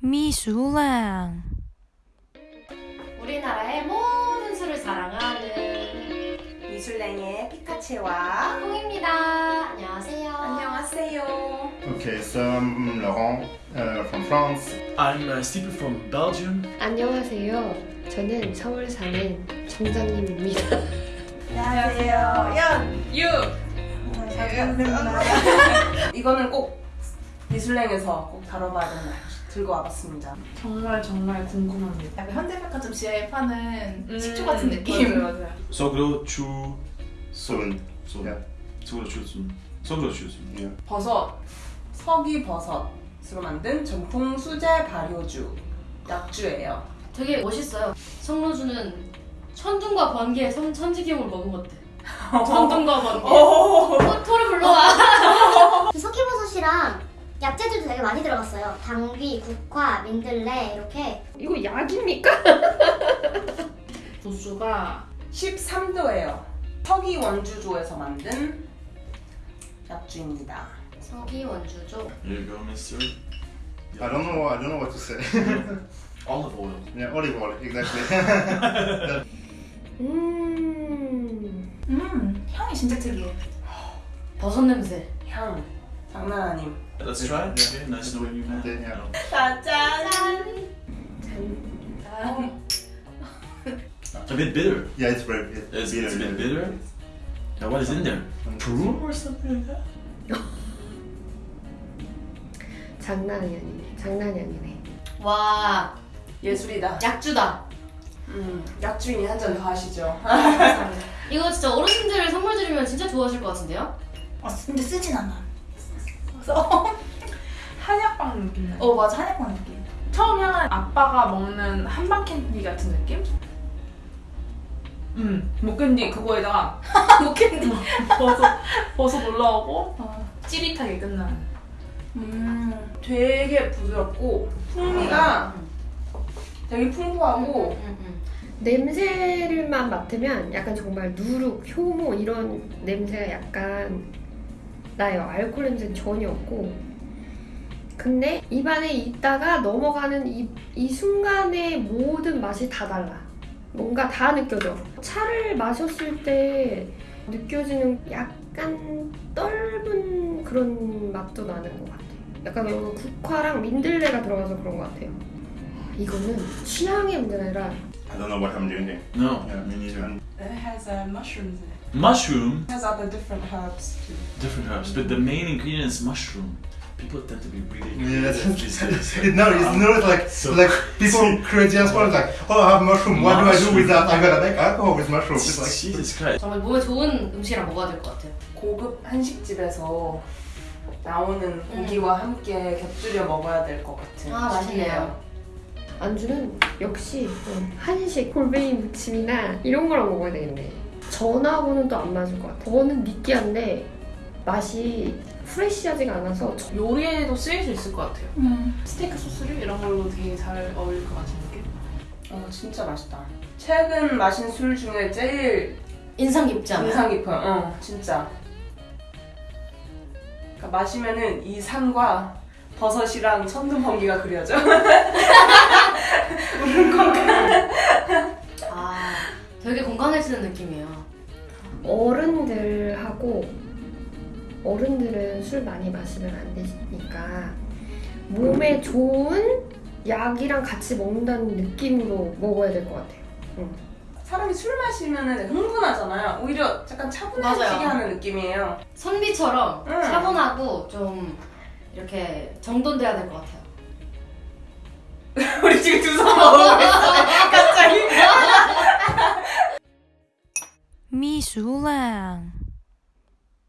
미술랑 우리나라의 모든 술을 사랑하는 미술랭의 피카체와 홍입니다. 안녕하세요. 안녕하세요. Okay, so I'm Laurent uh, from France. I'm uh, Stephen from Belgium. 안녕하세요. 저는 서울 사는 정장님입니다. 안녕하세요. 연, 유. 이거는 꼭 미술랭에서 꼭 다뤄봐야 된다. 들고 와봤습니다. 정말 정말 궁금합니다. 약간 현대백화점 지하에 파는 음, 식초 같은 느낌. 맞아요, 맞아요. Soon. so. Yeah. Sogro chu sun. Sogro chu sun. Yeah. 버섯, 석이 버섯으로 만든 전통 수제 발효주 약주예요. 되게 멋있어요. 성로주는 천둥과 번개의 선, 천지기용을 먹은 것 같아. 천둥과 번개. 어, 토를 불러와. 그 석회버섯이랑 약재들도 되게 많이 들어갔어요. 당귀, 국화, 민들레 이렇게 이거 약입니까? 도수가 13도예요. 석이 원주조에서 만든 약주입니다. go, mister. I don't know. I don't know what to say. Olive oil. yeah, olive oil, exactly. 음. 음, 향이 진짜 특이해. 버섯 냄새. 향 장난 아님. Let's try it. Okay, nice knowing you, man. Okay, yeah. 짜잔. A bit bitter. Yeah, it's very bit It's, it's a bit bitter. Now, what is in there? Prune or something like that? 장난이 아니네. 장난이 아니네. 와, 예술이다. 약주다. 음, 약주인이 한 잔 더 하시죠. 이거 진짜 어르신들 선물 드리면 진짜 좋아하실 것 같은데요? 어, 근데 쓰진 않아. 써. 한약방 느낌. 어, 맞아. 한약방 느낌. 처음 향은 아빠가 먹는 한방 캔디 같은 느낌? 음, 목캔디 그거에다가 목캔디. 버섯, 버섯 올라오고 어, 찌릿하게 끝나는. 음, 되게 부드럽고 풍미가 되게 풍부하고 음, 음. 냄새를만 맡으면 약간 정말 누룩, 효모 이런 냄새가 약간 나요. 알코올 냄새는 전혀 없고. 근데 입안에 있다가 넘어가는 이, 이 순간의 모든 맛이 다 달라. 뭔가 다 느껴져. 차를 마셨을 때 느껴지는 약간 떫은 그런 맛도 나는 것 같아요. 약간 여기 국화랑 민들레가 들어가서 그런 것 같아요. 이거는 취향의 문제가 아니라 I don't know what I'm doing. No, Yeah, me neither. It has uh, mushrooms in it. Mushroom, has other different herbs too. different herbs, but the main ingredient is mushroom. People tend to be really Yeah, creative these days. it, no, it's not like So- like people create as well. Like, oh, I have mushroom. What do I do with that? I'm gonna make alcohol with mushroom. It's like Jesus Christ. 정말 몸에 좋은 음식이랑 먹어야 될 것 같아요. 고급 한식집에서 나오는 고기와 함께 곁들여 먹어야 될 것 같은. 아, 맛있네요. 안주는 역시 어, 한식 골뱅이 무침이나 이런 거랑 먹어야 되겠네. 전하고는 또 안 맞을 것 같아. 저는 느끼한데 맛이 프레시하지가 않아서 저- 요리에도 쓰일 수 있을 것 같아요. 음. 스테이크 소스를 이런 걸로 되게 잘 어울릴 것 같은 느낌? 어, 진짜 맛있다. 최근 마신 술 중에 제일 인상 깊지 않아요? 인상 깊어요. 어, 진짜. 그러니까 마시면은 이 산과 버섯이랑 천둥 번개가 그려져. 아, 되게 건강해지는 느낌이에요. 어른들하고 어른들은 술 많이 마시면 안 되니까 몸에 좋은 약이랑 같이 먹는다는 느낌으로 먹어야 될 것 같아요. 사람이 술 마시면은 흥분하잖아요. 오히려 약간 차분해지게 맞아요. 하는 느낌이에요. 선비처럼 응. 차분하고 좀 이렇게 정돈돼야 될 것 같아요. 우리 지금 두손 먹고 있어요. 갑자 输了